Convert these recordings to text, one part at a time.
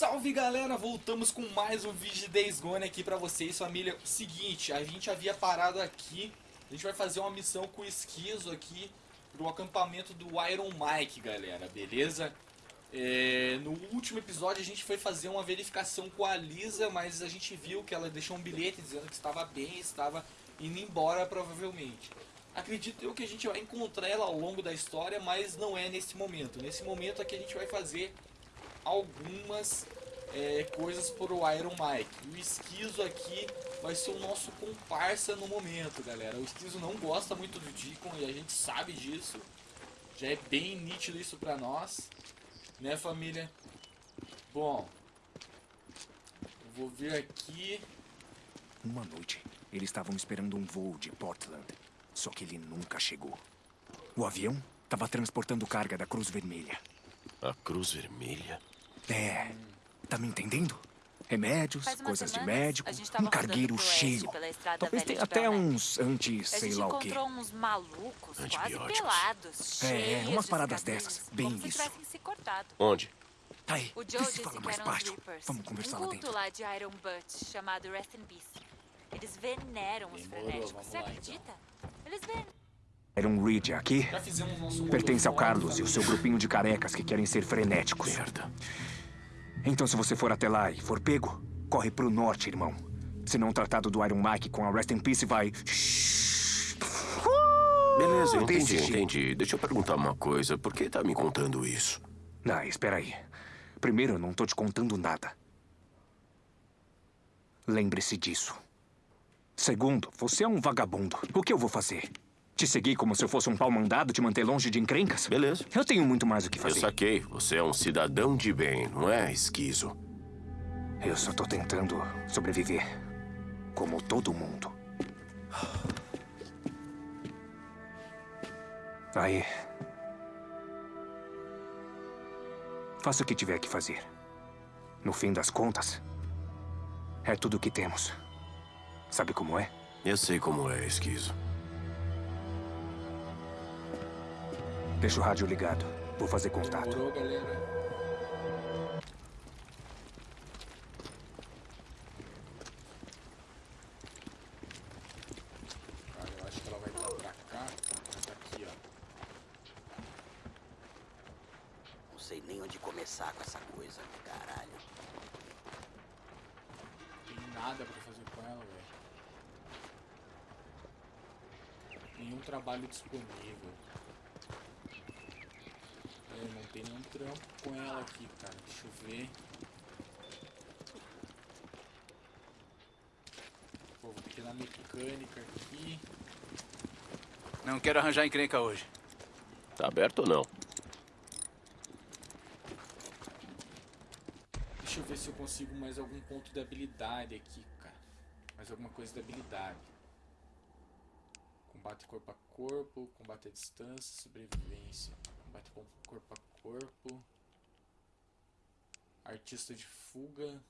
salve galera, voltamos com mais um vídeo de Days Gone aqui pra vocês, família. Seguinte, a gente havia parado aqui, a gente vai fazer uma missão com o Esquizo aqui pro acampamento do Iron Mike, galera, beleza? É, no último episódio a gente foi fazer uma verificação com a Lisa, mas a gente viu que ela deixou um bilhete dizendo que estava bem, estava indo embora provavelmente. Acredito eu que a gente vai encontrar ela ao longo da história, mas não é nesse momento. Nesse momento aqui a gente vai fazer algumas é, coisas para o Iron Mike. O Esquizo aqui vai ser o nosso comparsa no momento, galera. O Esquizo não gosta muito do Deacon e a gente sabe disso. Já é bem nítido isso para nós, né família? Bom, vou ver aqui. Uma noite, eles estavam esperando um voo de Portland, só que ele nunca chegou. O avião estava transportando carga da Cruz Vermelha. A Cruz Vermelha? É. Tá me entendendo? Remédios, coisas de semanas, médico, gente tava um cargueiro cheio. Talvez tenha de até uns antes, A sei gente lá o quê. encontrou uns malucos, quase Antibióticos. pelados, É, umas de paradas dessas, bem isso. Onde? Tá aí, O Joe se fala mais baixo. Vamos conversar um lá culto dentro. lá de Iron Butt, chamado Rest in Peace. Eles veneram os frenéticos, você lá, então. acredita? Eles veneram. Era um Reed aqui. Pertence ao Carlos e o seu grupinho de carecas que querem ser frenéticos. Merda. Então, se você for até lá e for pego, corre pro norte, irmão. Senão o tratado do Iron Mike com a Rest in Peace vai. Beleza, entendi, entendi. Deixa eu perguntar uma coisa. Por que tá me contando isso? Ah, espera aí. Primeiro, eu não tô te contando nada. Lembre-se disso. Segundo, você é um vagabundo. O que eu vou fazer? Te seguir como se eu fosse um pau mandado, te manter longe de encrencas? Beleza. Eu tenho muito mais o que Eu fazer. saquei. Você é um cidadão de bem, não é, esquizo? Eu só tô tentando sobreviver. Como todo mundo. Aí. Faça o que tiver que fazer. No fim das contas, é tudo o que temos. Sabe como é? Eu sei como é, esquizo. Deixa o rádio ligado. Vou fazer contato. Demorou, galera. Aqui, cara. Deixa eu ver. Pô, vou ter que ir na mecânica aqui. Não quero arranjar encrenca hoje. Tá aberto ou não? Deixa eu ver se eu consigo mais algum ponto de habilidade aqui, cara. Mais alguma coisa de habilidade. Combate corpo a corpo, combate à distância, sobrevivência. Combate com corpo a corpo. Artista de fuga.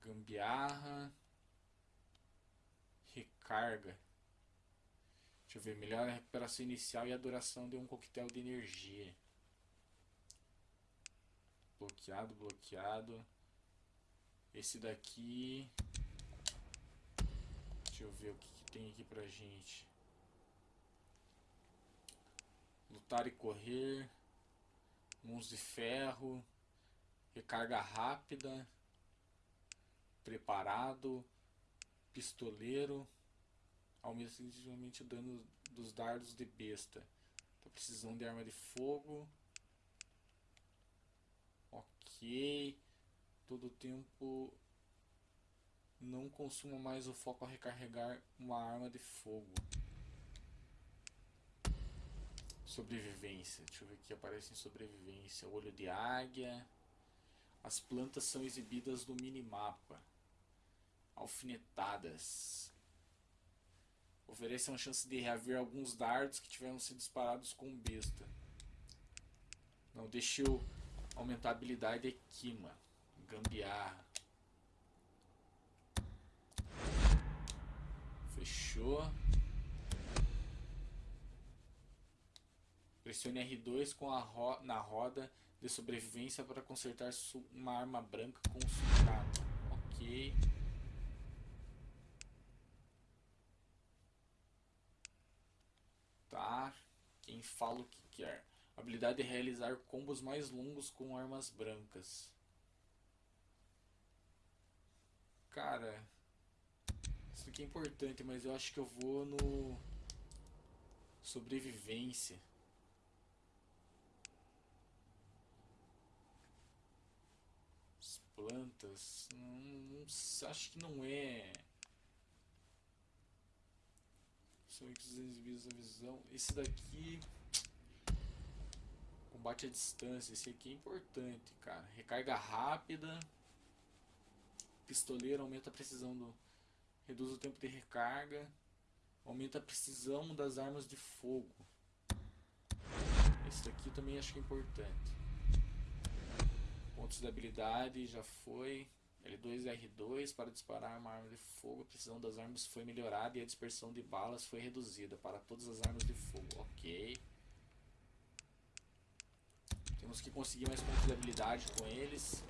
Gambiarra. Recarga. Deixa eu ver, melhora a recuperação inicial e a duração de um coquetel de energia. Bloqueado, bloqueado. Esse daqui. Deixa eu ver o que, tem aqui pra gente. Lutar e correr. Mãos de ferro. Recarga rápida. Preparado. Pistoleiro aumenta significativamente o dano dos dardos de besta. Tá precisando de arma de fogo. Ok. Todo tempo não consuma mais o foco a recarregar uma arma de fogo. Sobrevivência. Deixa eu ver o que aparece em sobrevivência. Olho de águia. As plantas são exibidas no minimapa. Alfinetadas. Oferece uma chance de reaver alguns dardos que tiveram sido disparados com besta. Não, deixa eu aumentar a habilidade aqui, mano. Gambiarra. Fechou. Pressione R2 com a ro na roda de sobrevivência para consertar uma arma branca com sucata. Ok. Tá. Quem fala o que quer. Habilidade de realizar combos mais longos com armas brancas. Cara, isso aqui é importante, mas eu acho que eu vou no sobrevivência. As plantas, não, não s- acho que não é. São exibidos a visão. Esse daqui combate à distância. Esse aqui é importante, cara. Recarga rápida. Pistoleiro aumenta a precisão do. Reduz o tempo de recarga. Aumenta a precisão das armas de fogo. Esse daqui também acho que é importante. Pontos de habilidade já foi. L2 e R2 para disparar uma arma de fogo. A precisão das armas foi melhorada e a dispersão de balas foi reduzida para todas as armas de fogo. Ok. Temos que conseguir mais pontos de habilidade com eles.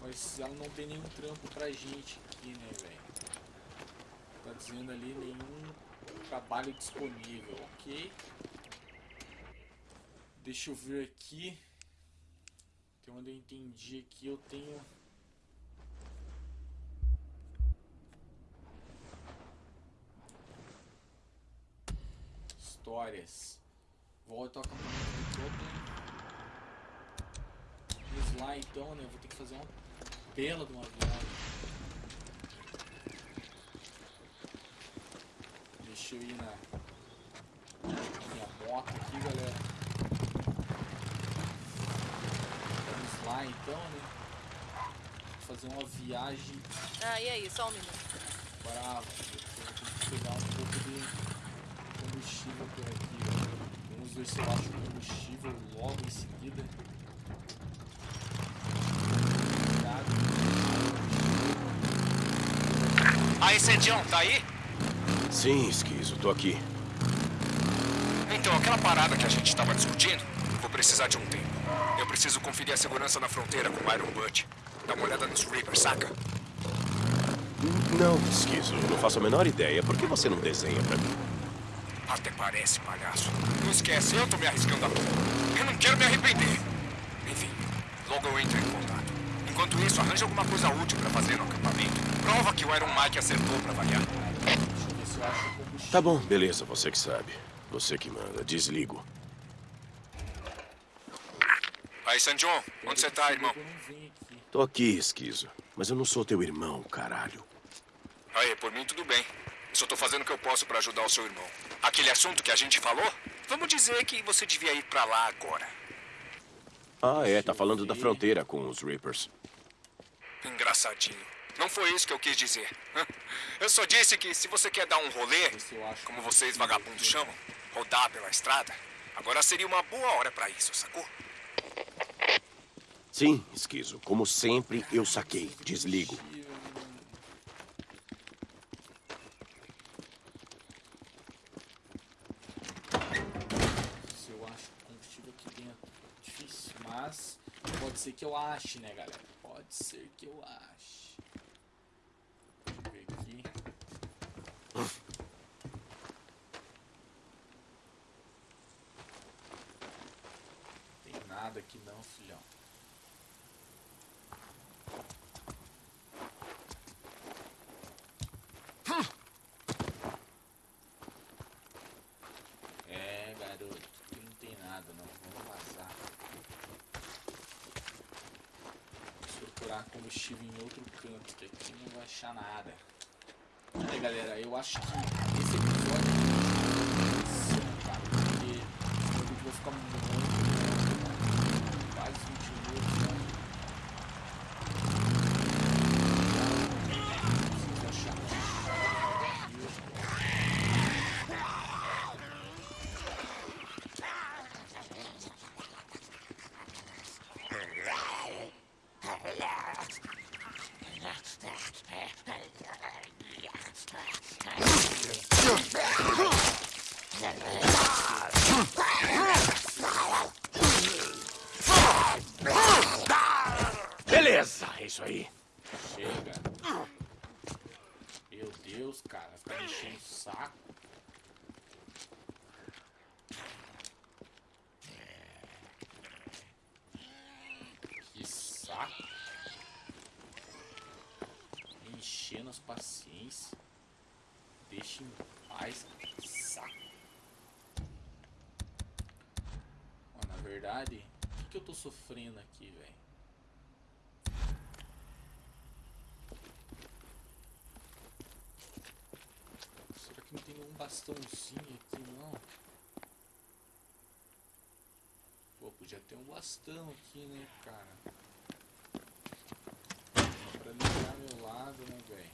Mas ela não tem nenhum trampo pra gente aqui, né, velho? Dizendo ali nenhum trabalho disponível, ok? Deixa eu ver aqui. Tem onde eu entendi aqui, eu tenho. Histórias. Volta ao acampamento do Totem. Vamos lá então, né? Eu vou ter que fazer uma bela de uma viagem. Deixa eu ir na minha moto aqui, galera. Vamos lá então, né? Fazer uma viagem Ah, e aí, só um minuto. tenho que pegar um pouco de combustível por aqui. galera. Vamos ver se eu acho combustível logo em seguida. Aí, Sandião, tá aí? Sim, esquizo, tô aqui. Então, aquela parada que a gente tava discutindo, vou precisar de um tempo. Eu preciso conferir a segurança na fronteira com o Iron Butt. Dá uma olhada nos Reapers, saca? Não, esquizo, não faço a menor ideia. Por que você não desenha pra mim? Até parece, palhaço. Não esquece, eu tô me arriscando a tudo. Eu não quero me arrepender. Enfim, logo eu entro em contato. Enquanto isso, arranja alguma coisa útil pra fazer no acampamento. Prova que o Iron Mike acertou pra variar. Deixa eu ver se eu acho combustível. Tá bom, beleza, você que sabe. Você que manda. Desligo. Aí, Sanjon, onde você tá, irmão? Tô aqui, esquizo. Mas eu não sou teu irmão, caralho. Aí, por mim tudo bem. Só tô fazendo o que eu posso pra ajudar o seu irmão. Aquele assunto que a gente falou? Vamos dizer que você devia ir pra lá agora. Ah, é, tá falando da fronteira com os Reapers. Engraçadinho. Não foi isso que eu quis dizer. Eu só disse que se você quer dar um rolê, como vocês vagabundos chamam, rodar pela estrada, agora seria uma boa hora pra isso, sacou? Sim, esquizo. Como sempre, eu saquei. Desligo. Se eu acho combustível aqui dentro. Difícil, mas pode ser que eu ache, né, galera? Pode ser que eu ache. Deixa eu ver aqui. Tem nada aqui não, filhão. É, garoto, aqui não tem nada não. Vamos vazar. Vamos procurar combustível em outro canto, que aqui não vai achar nada. É, galera, eu acho que esse episódio cara, ficar muito longo, quase 20 minutos, né? Preciso achar combustível. saco. Que saco. Enchendo as paciências. Deixa em paz. Saco. Ó, na verdade, o que, que eu tô sofrendo aqui, velho? Será que não tem nenhum bastãozinho aqui, não? Pô, podia ter um bastão aqui, né, cara? Pra ligar meu lado, né, velho?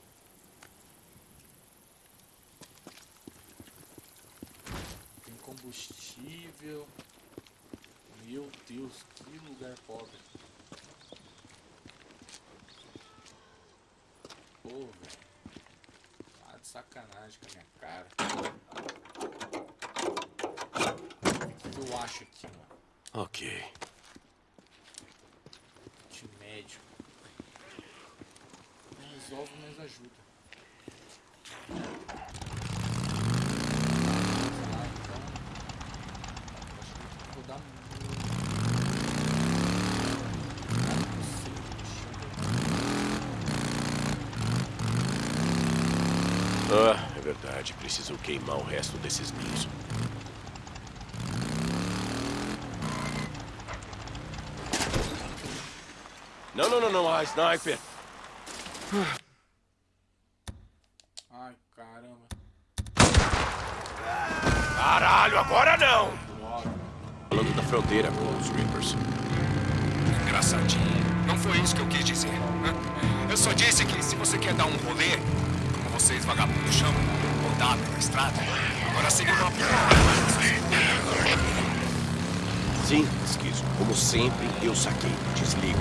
Tem combustível. Meu Deus, que lugar pobre. Pô, velho. Tá de sacanagem com a minha cara. O que eu acho aqui, mano? Ok. De médico. Deixa eu ver. Ah, é verdade. Preciso queimar o resto desses ninhos. Não, não, não, não. A sniper. Ai, caramba. Caralho, agora não! Falando da fronteira com os Reapers. Engraçadinho. Não foi isso que eu quis dizer. né? Eu só disse que se você quer dar um rolê, como vocês vagabundos chamam, rodar pela estrada, agora seria uma Sim, esquizo. Como sempre, eu saquei. Desligo.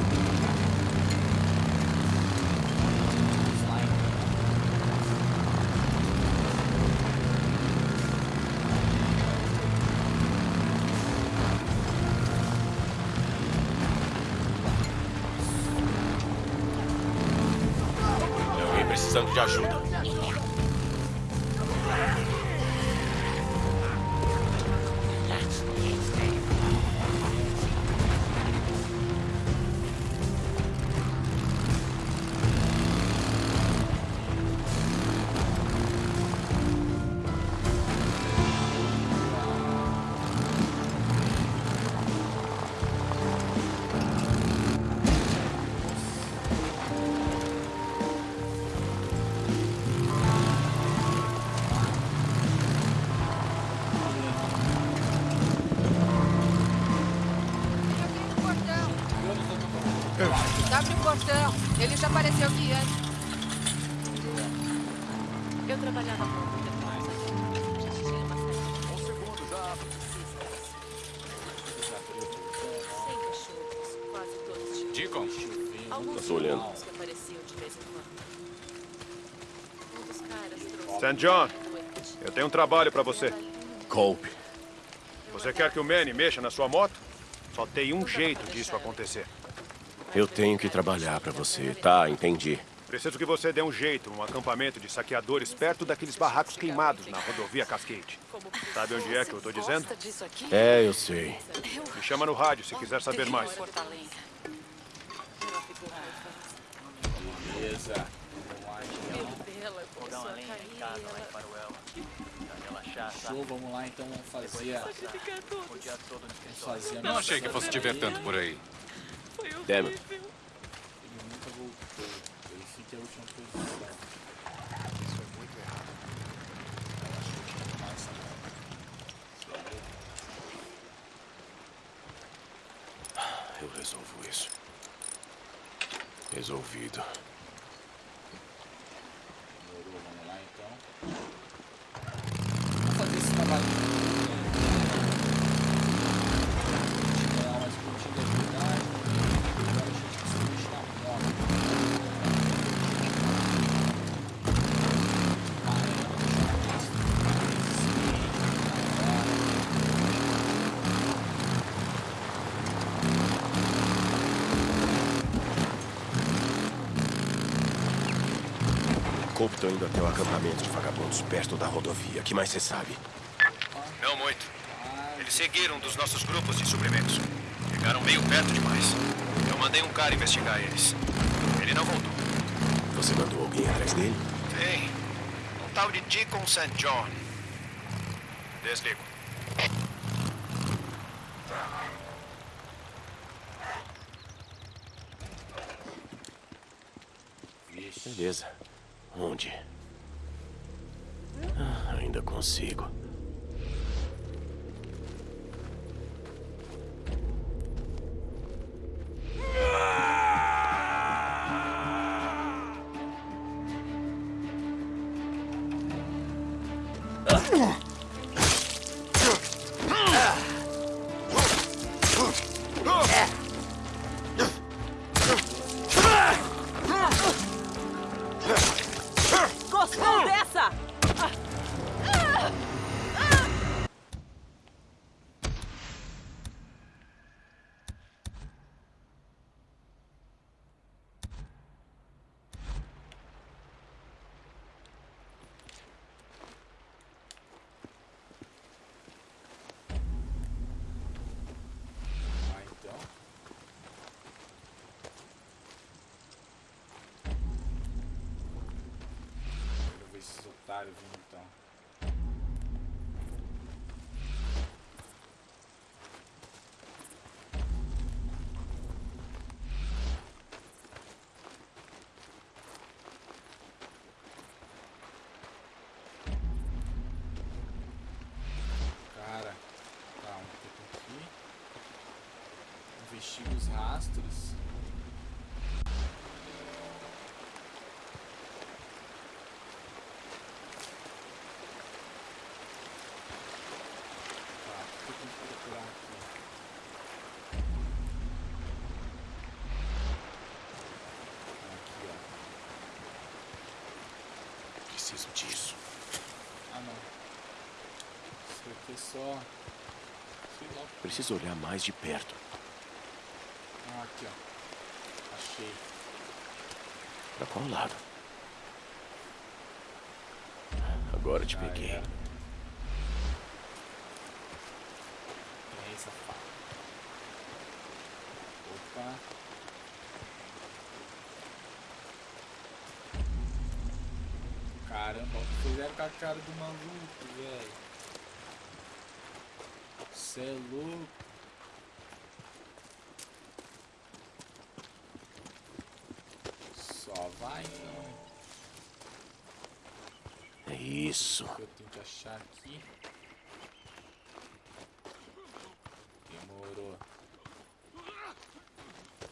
Precisando de ajuda. O portão. Ele já apareceu aqui antes. Eu trabalhava com. A gente tinha uma Sem cachorros, quase todos tinham. Deacon, Alguns tô olhando. que apareciam de vez em quando. Um dos caras trouxe St. John, um eu tenho um trabalho pra você. Colpe. Você quer que o Manny mexa na sua moto? Só tem um jeito disso acontecer. Eu tenho que trabalhar pra você. Tá, entendi. Preciso que você dê um jeito num acampamento de saqueadores perto daqueles barracos queimados na rodovia Cascade. Sabe onde é que eu tô dizendo? É, eu sei. Me chama no rádio se quiser saber mais. Beleza. Ela... Show, vamos lá então fazer. Vamos não achei que fosse te ver tanto por aí. Damn. Ele nunca voltou. Ele fica a última posição. Isso é muito errado. Eu acho que eu tinha que tomar essa. Sério? Eu resolvo isso. Resolvido. Tô indo até o acampamento de vagabundos perto da rodovia. O que mais você sabe? Não muito. Eles seguiram um dos nossos grupos de suprimentos. Ficaram meio perto demais. Eu mandei um cara investigar eles. Ele não voltou. Você mandou alguém atrás dele? Tem. Um tal de Deacon St. John. Desligo. Beleza. Onde? Ah, ainda consigo. Investiga os rastros. Tá, o que eu tenho que procurar aqui? Preciso disso. Ah, não. Isso aqui é só... Preciso olhar mais de perto. Ah, aqui, ó. Achei. Pra qual lado? Agora te Já peguei. safado. Opa. Caramba, o que fizeram com a cara do maluco, velho? Cê é louco. Vai então. É isso. que eu tenho que achar aqui. Demorou.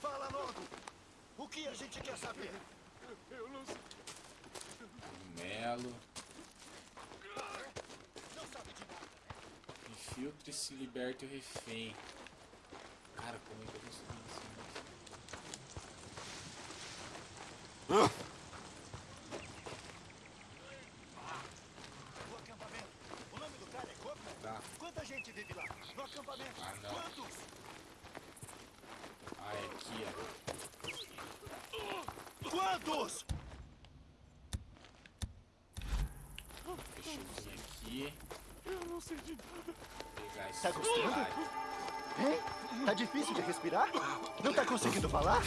Fala logo! O que a gente quer saber? Melo. Infiltre e se liberte o refém. Cara, como é que eu Tá gostando? otário. Hein? Tá difícil de respirar? Não tá conseguindo falar?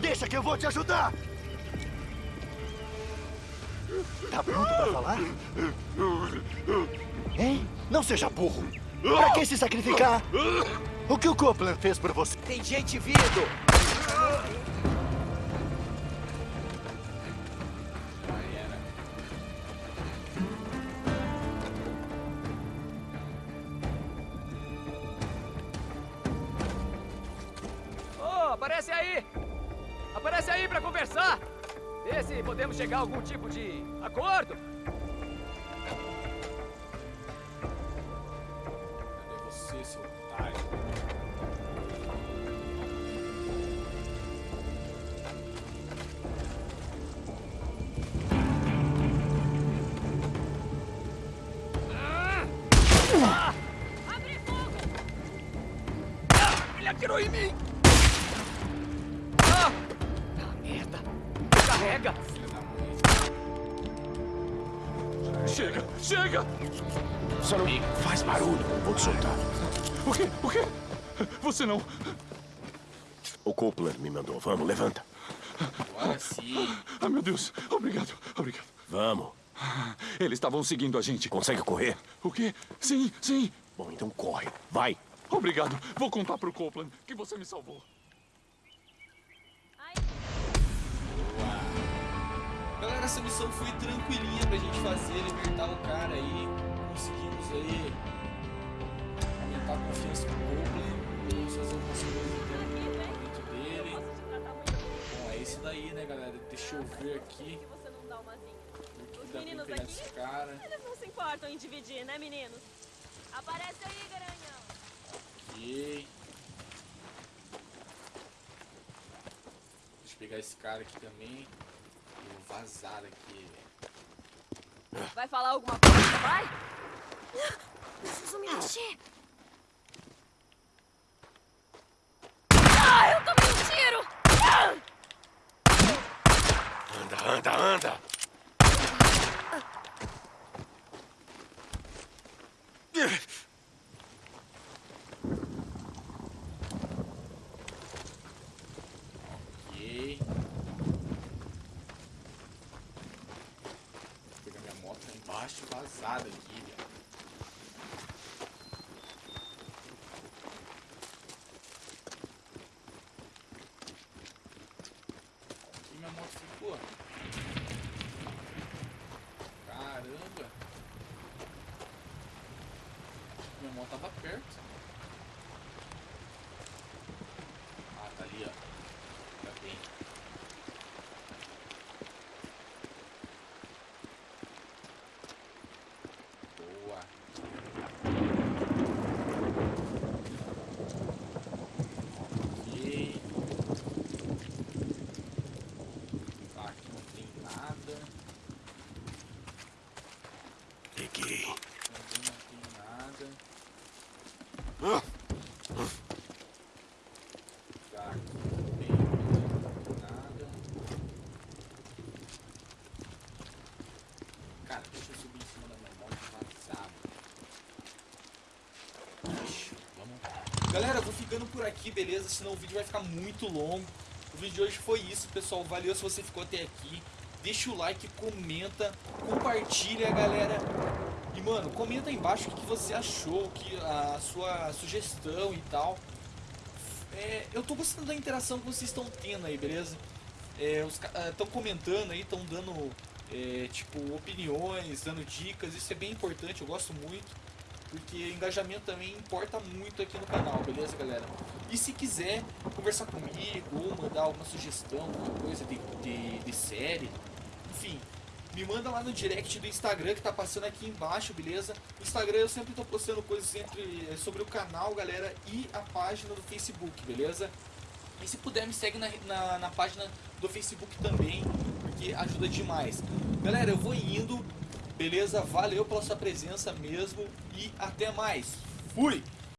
Deixa que eu vou te ajudar! Tá pronto pra falar? Hein? Não seja burro! Pra que se sacrificar? O que o Copeland fez por você? Tem gente vindo! Chegar a algum tipo de acordo. Cadê você, seu otário? Ele atirou em mim! Ah! Ah, merda! Carrega! Chega, chega! Só não faz barulho, vou te soltar. O quê? O quê? Você não... O Copeland me mandou. Vamos, levanta. Agora sim. Ah, meu Deus. Obrigado, obrigado. Vamos. Eles estavam seguindo a gente. Consegue correr? O quê? Sim, sim. Bom, então corre. Vai. Obrigado. Vou contar pro Copeland que você me salvou. Essa missão foi tranquilinha pra gente fazer, libertar o cara aí. Conseguimos aí aumentar a confiança do Copeland. Podemos fazer algumas coisas dentro dele. Bom, é isso daí, né, galera? Deixa eu ver aqui. O que dá pra pegar esse cara. Eles não se importam em dividir, né, meninos? Aparece aí, garanhão. Ok. Deixa eu pegar esse cara aqui também. Vazar aqui. Vai falar alguma coisa, vai? Preciso me mexer. Ah, eu tomei um tiro! Anda, anda, anda. Ok. Vou pegar minha moto lá embaixo vazada aqui, velho. Minha moto ficou. Caramba. Minha moto tava perto. Ah, tá ali, ó. Tá bem. Boa. Ok. Tá, aqui não tem nada. Peguei. Também não tem nada. Tá, aqui não tem nada. Cara, deixa eu subir em cima da minha moto vazado. Ixi, vamos. Galera, vou ficando por aqui, beleza? Senão o vídeo vai ficar muito longo. O vídeo de hoje foi isso, pessoal. Valeu se você ficou até aqui. Deixa o like, comenta, compartilha, galera. E, mano, comenta aí embaixo o que você achou, que a sua sugestão e tal. É, eu tô gostando da interação que vocês estão tendo aí, beleza? É, os estão comentando aí, estão dando é, tipo opiniões, dando dicas, isso é bem importante, eu gosto muito. Porque engajamento também importa muito aqui no canal, beleza, galera? E se quiser conversar comigo ou mandar alguma sugestão, alguma coisa de, de, de série, enfim, me manda lá no direct do Instagram que tá passando aqui embaixo, beleza? No Instagram eu sempre tô postando coisas entre, é, sobre o canal, galera, e a página do Facebook, beleza? E se puder, me segue na, na, na página do Facebook também, porque ajuda demais. Galera, eu vou indo, beleza? Valeu pela sua presença mesmo e até mais. Fui!